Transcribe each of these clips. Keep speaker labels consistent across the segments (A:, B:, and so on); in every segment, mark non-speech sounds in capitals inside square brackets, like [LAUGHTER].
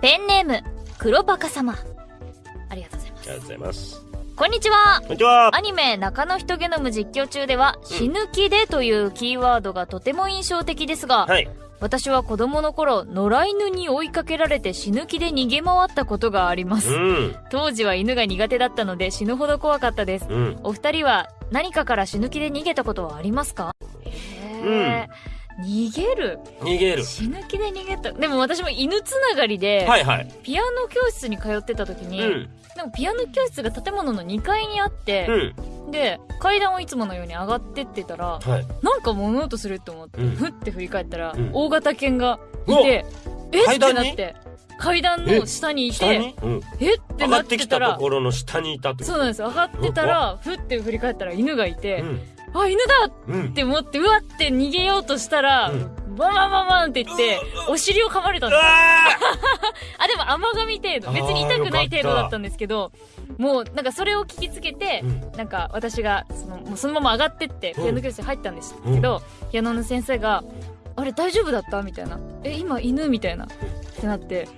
A: ペンネーム、黒バカ様。ありがとうございます。
B: ありがとうございます。
A: こんにちは。
B: こんにちは
A: アニメ中野人ゲノム実況中では、死ぬ気でというキーワードがとても印象的ですが、
B: はい。
A: 私は子供の頃、野良犬に追いかけられて死ぬ気で逃げ回ったことがあります。
B: うん。
A: 当時は犬が苦手だったので死ぬほど怖かったです。
B: うん。
A: お二人は何かから死ぬ気で逃げたことはありますか？へー、逃げる
B: 逃げる。
A: 死ぬ気で逃げた。でも私も犬つながりで、
B: はいはい。
A: ピアノ教室に通ってた時に、
B: うん。
A: でもピアノ教室が建物の2階にあって
B: う、ん。
A: で、階段をいつものように上がってってたら、
B: はい。
A: なんか物音すると思って、
B: うん
A: ふって振り返ったら、
B: うん
A: 大型犬がいて、えっ？て
B: 階段に？
A: なって、階段の下にいて、
B: 下に？うん。
A: え？って
B: 上が
A: な
B: っきたと
A: っててたら、
B: ころの下にいたって
A: そうなんです。上がってたら、ふって振り返ったら犬がいて、
B: うん。
A: あ、犬だ！
B: うん。
A: っ。て思って、うわって逃げようとしたら、
B: うん。
A: バンバンバンバンって言って、お尻を噛まれたんです。
B: あ [LAUGHS]
A: あ、でも甘噛み程度。別に痛くない程度だったんですけど、もうなんかそれを聞きつけて、
B: うん。
A: なんか私がそのもうそのまま上がってって
B: うん。
A: ピアノ教室に入ったんですけど、ピアノの先生が「あれ大丈夫だった?」みたいな「え今犬?」みたいな。ってなって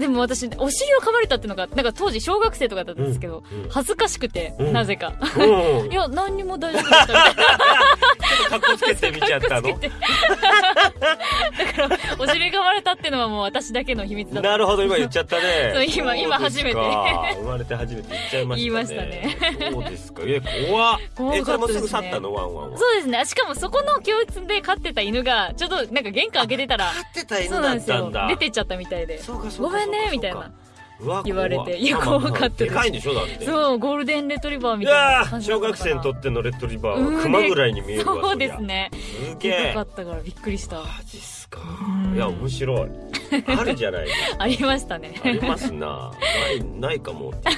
A: でも私お尻を噛まれたっていうのがなんか当時小学生とかだったんですけど、
B: うんうん
A: 恥ずかしくて、
B: うん。
A: なぜか。
B: うん。[LAUGHS]
A: いや何にも大丈夫だったみたいな
B: かっこつけてみちゃったの？
A: だからお尻噛まれたっていうのはもう私だけの秘密だった
B: なるほど、今言っちゃったね。[LAUGHS]
A: そう今今初めて
B: 生まれて初めて言っちゃいましたね。
A: 言いましたね。
B: そうですか。え、怖っ。
A: 怖かったですね
B: 去ったのワンワンは？
A: そうですねしかもそこの教室で飼ってた犬がちょっとなんか玄関開けてたら
B: 飼ってた
A: そ
B: 犬だ
A: うなんですよ
B: ったんだ。
A: 出てっちゃったみたいでごめんねみたいな言われて
B: 怖
A: いや怖かったで
B: かいんでしょだって。
A: そうゴールデンレトリバーみ
B: い
A: たいな感じ
B: 小学生にとってのレトリバー
A: うん
B: は熊ぐらいに見えるわ。
A: そうです。ね
B: すげえ
A: でかか。ったからびっくりした
B: マジっすか
A: うん。
B: いや、面白い。あるじゃない。[LAUGHS]
A: ありましたね
B: ありますな。ない、ないかもって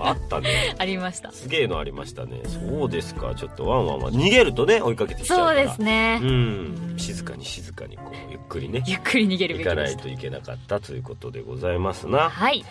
B: あったね。[LAUGHS]
A: ありました
B: すげえのありましたね。そうですか。ちょっとワンワンは逃げるとね、追いかけてきちゃう。
A: そうですね
B: うん。静かに静かにこう、ゆっくりね、
A: ゆっくり逃げるべ
B: 行か
A: きでした
B: ないといけなかったということでございますな。
A: はい